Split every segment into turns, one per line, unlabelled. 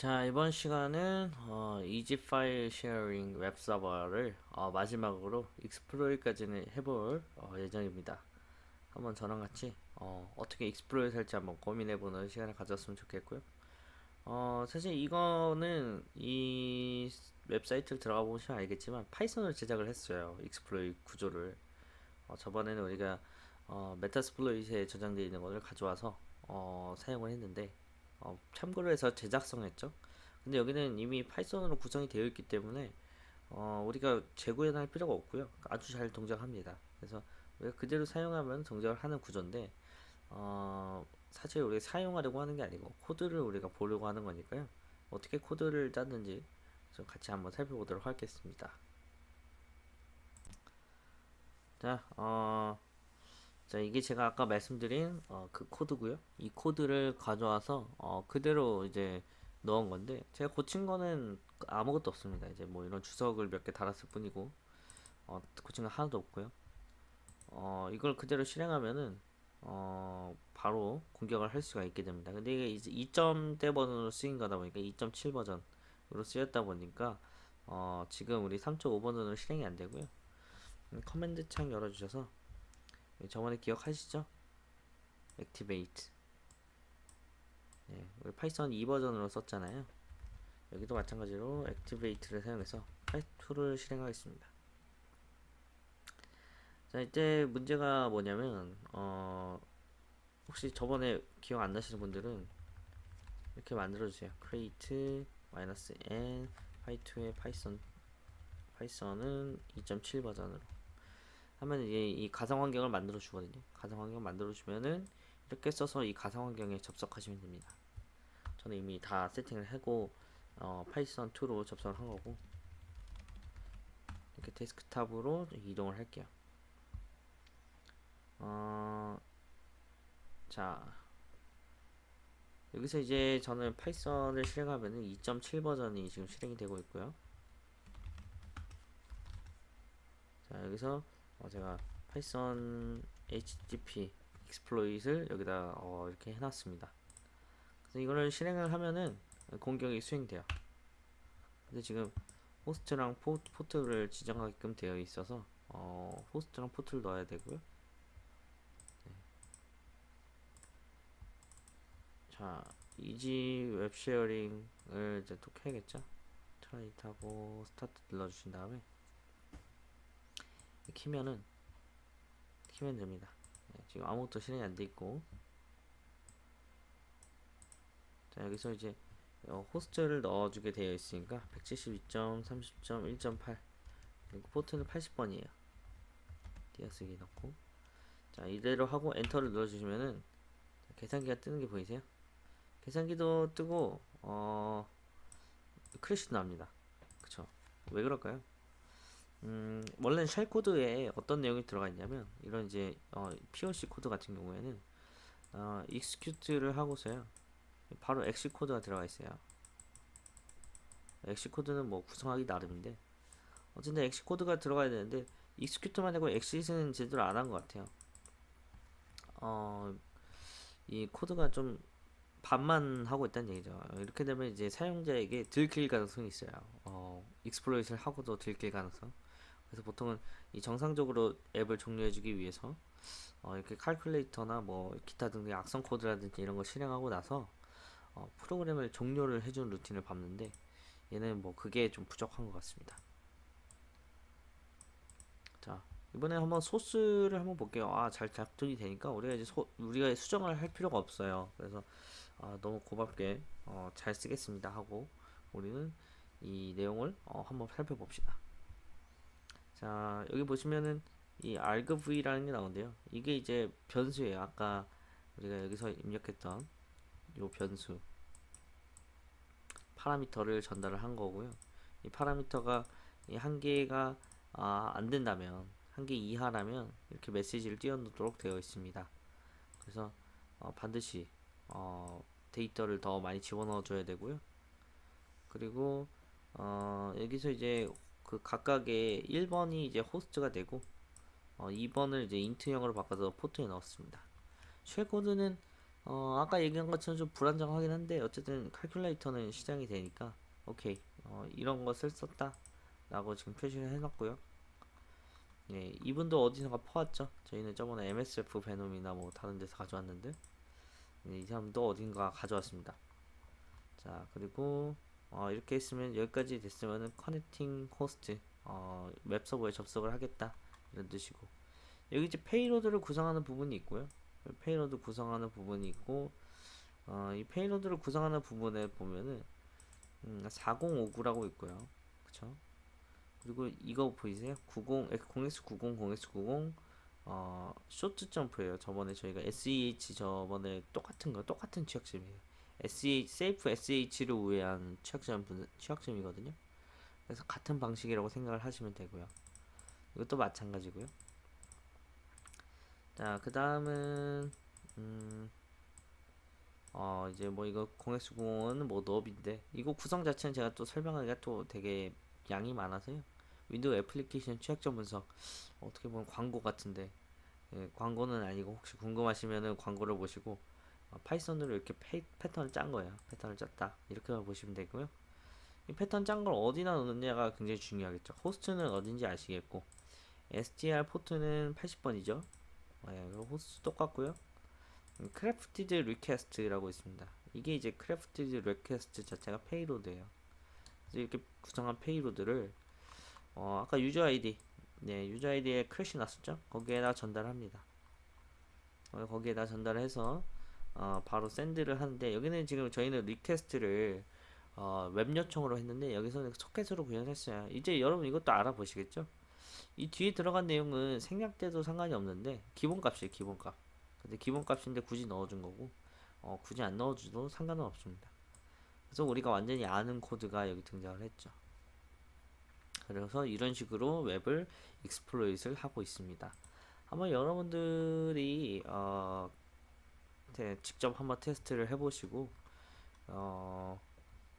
자 이번 시간은 어, 이지 파일 쉐어링 웹 서버를 어, 마지막으로 익스플로이까지는 해볼 어, 예정입니다. 한번 저랑 같이 어, 떻게 익스플로이 할지 한번 고민해보는 시간을 가졌으면 좋겠고요. 어, 사실 이거는 이 웹사이트를 들어가 보시면 알겠지만 파이썬으로 제작을 했어요. 익스플로이 구조를. 어, 저번에는 우리가 어, 메타스플로이트에 저장되어 있는 것을 가져와서 어, 사용을 했는데 어, 참고로 해서 제작성했죠. 근데 여기는 이미 파이썬으로 구성이 되어 있기 때문에 어, 우리가 재구현할 필요가 없고요. 아주 잘 동작합니다. 그래서 우리가 그대로 사용하면 동작을 하는 구조인데 어, 사실 우리가 사용하려고 하는 게 아니고 코드를 우리가 보려고 하는 거니까요. 어떻게 코드를 짰는지 좀 같이 한번 살펴보도록 하겠습니다. 자, 어, 자 이게 제가 아까 말씀드린 어, 그 코드고요. 이 코드를 가져와서 어, 그대로 이제 넣은 건데 제가 고친 거는 아무것도 없습니다. 이제 뭐 이런 주석을 몇 개 달았을 뿐이고 어, 고친 거 하나도 없고요. 어, 이걸 그대로 실행하면은 어, 바로 공격을 할 수가 있게 됩니다. 근데 이게 이제 2점대 버전으로 쓰인 거다 보니까 2.7 버전으로 쓰였다 보니까 어, 지금 우리 3.5 버전으로 실행이 안 되고요. 음, 커맨드 창 열어주셔서 예, 저번에 기억하시죠? 액티베이트 네, 우리 파이썬 2버전으로 썼잖아요. 여기도 마찬가지로 액티베이트를 사용해서 파이2를 실행하겠습니다. 자 이때 문제가 뭐냐면 어 혹시 저번에 기억 안 나시는 분들은 이렇게 만들어 주세요. Create -n 파이2의 파이썬 파이썬은 2.7 버전으로 하면 이제 이 가상 환경을 만들어 주거든요. 가상 환경 만들어 주면은 이렇게 써서 이 가상 환경에 접속하시면 됩니다. 저는 이미 다 세팅을 하고 어, 파이썬 2로 접속을 한 거고 이렇게 데스크탑으로 이동을 할게요. 어, 자 여기서 이제 저는 파이썬을 실행하면은 2.7 버전이 지금 실행이 되고 있고요. 자 여기서 어, 제가 파이썬 HTTP exploit을 여기다 어, 이렇게 해놨습니다. 그래서 이거를 실행을 하면은 공격이 수행돼요. 근데 지금 호스트랑 포, 포트를 지정하게끔 되어 있어서 어, 호스트랑 포트를 넣어야 되고요. 네. 자, 이지 웹 쉐어링을 이제 또 켜야겠죠? 트라이트하고 스타트 눌러주신 다음에 키면은 키면 됩니다. 네, 지금 아무것도 실행이 안 돼 있고 자 여기서 이제 어, 호스트를 넣어주게 되어 있으니까 172.30.1.8 그리고 포트는 80번이에요. 띄어쓰기 넣고 자 이대로 하고 엔터를 눌러주시면은 계산기가 뜨는 게 보이세요? 계산기도 뜨고 어 크래시도 납니다. 그쵸? 왜 그럴까요? 음, 원래는 쉘 코드에 어떤 내용이 들어가 있냐면 이런 이제 어, POC 코드 같은 경우에는 어, execute를 하고서요. 바로 엑시 코드가 들어가 있어요. 엑시 코드는 뭐 구성하기 나름인데 어쨌든 엑시 코드가 들어가야 되는데 execute만 하고 엑시는 제대로 안 한 것 같아요. 어, 이 코드가 좀 반만 하고 있다는 얘기죠. 이렇게 되면 이제 사용자에게 들킬 가능성이 있어요. 어, 익스플로이트를 하고도 들킬 가능성 그래서 보통은 이 정상적으로 앱을 종료해주기 위해서 어, 이렇게 칼큘레이터나 뭐 기타 등의 악성 코드라든지 이런 걸 실행하고 나서 어, 프로그램을 종료를 해주는 루틴을 밟는데 얘는 뭐 그게 좀 부족한 것 같습니다. 자 이번에 한번 소스를 한번 볼게요. 아잘 작동이 되니까 우리가 이제 소, 우리가 수정을 할 필요가 없어요. 그래서 아, 너무 고맙게 어, 잘 쓰겠습니다 하고 우리는 이 내용을 어, 한번 살펴봅시다. 자 여기 보시면은 이 argv라는 게 나오는데요. 이게 이제 변수예요. 아까 우리가 여기서 입력했던 요 변수. 파라미터를 전달을 한 거고요. 이 파라미터가 한 개가 아, 안 된다면 한 개 이하라면 이렇게 메시지를 띄워놓도록 되어 있습니다. 그래서 어, 반드시 어, 데이터를 더 많이 집어넣어 줘야 되고요. 그리고 어, 여기서 이제 그 각각의 1번이 이제 호스트가 되고 어, 2번을 이제 인트형으로 바꿔서 포트에 넣었습니다. 쉘 코드는 어, 아까 얘기한 것처럼 좀 불안정하긴 한데 어쨌든 칼큘레이터는 시장이 되니까 오케이 어, 이런 것을 썼다 라고 지금 표시를 해놨고요. 예, 이분도 어디선가 퍼왔죠. 저희는 저번에 MSF 베놈이나 뭐 다른 데서 가져왔는데. 예, 이 사람도 어딘가 가져왔습니다. 자 그리고 어, 이렇게 했으면 여기까지 됐으면은 커넥팅 호스트 어, 웹 서버에 접속을 하겠다 이런 뜻이고. 여기 이제 페이로드를 구성하는 부분이 있고요. 페이로드 구성하는 부분이 있고 어, 이 페이로드를 구성하는 부분에 보면은 음, 4059라고 있고요. 그쵸? 그리고 이거 보이세요? 90 0x90 0x90 어, 쇼트 점프예요. 저번에 저희가 SEH 저번에 똑같은 거 똑같은 취약점이에요 SEH 세이프 SH를 우회한 취약점 분- 취약점이거든요. 그래서 같은 방식이라고 생각을 하시면 되고요. 이것도 마찬가지고요. 자, 그 다음은, 음, 어, 이제 뭐 이거 0x90은 뭐 너비인데, 이거 구성 자체는 제가 또 설명하기가 또 되게 양이 많아서요. 윈도우 애플리케이션 취약점 분석, 어떻게 보면 광고 같은데, 예, 광고는 아니고 혹시 궁금하시면은 광고를 보시고, 어, 파이썬으로 이렇게 페, 패턴을 짠 거예요. 패턴을 짰다. 이렇게만 보시면 되고요. 이 패턴 짠 걸 어디다 넣느냐가 굉장히 중요하겠죠. 호스트는 어딘지 아시겠고, STR 포트는 80번이죠. 예, 그리고 호스 똑같고요. 크래프티드 리퀘스트라고 있습니다. 이게 이제 크래프티드 리퀘스트 자체가 페이로드예요. 이렇게 구성한 페이로드를 어, 아까 유저 아이디, 네, 유저 아이디에 크래시 났었죠? 거기에다 전달합니다. 어, 거기에다 전달해서 어, 바로 샌드를 하는데 여기는 지금 저희는 리퀘스트를 어, 웹 요청으로 했는데 여기서는 소켓으로 구현했어요. 이제 여러분 이것도 알아보시겠죠? 이 뒤에 들어간 내용은 생략돼도 상관이 없는데 기본값이에요 기본값 근데 기본값인데 굳이 넣어준 거고 어, 굳이 안 넣어줘도 상관은 없습니다 그래서 우리가 완전히 아는 코드가 여기 등장을 했죠 그래서 이런 식으로 웹을 익스플로잇을 하고 있습니다 한번 여러분들이 어, 네, 직접 한번 테스트를 해보시고 어,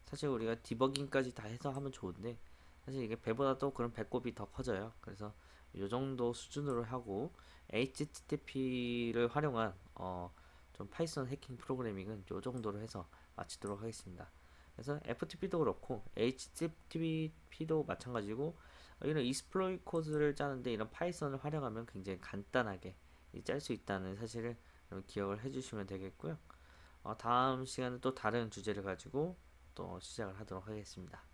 사실 우리가 디버깅까지 다 해서 하면 좋은데 사실 이게 배보다도 그런 배꼽이 더 커져요. 그래서 요 정도 수준으로 하고 HTTP를 활용한 어, 좀 파이썬 해킹 프로그래밍은 요 정도로 해서 마치도록 하겠습니다. 그래서 FTP도 그렇고 HTTP도 마찬가지고 이런 이스플로이 코드를 짜는데 이런 파이썬을 활용하면 굉장히 간단하게 짤 수 있다는 사실을 기억을 해주시면 되겠고요. 어, 다음 시간은 또 다른 주제를 가지고 또 시작을 하도록 하겠습니다.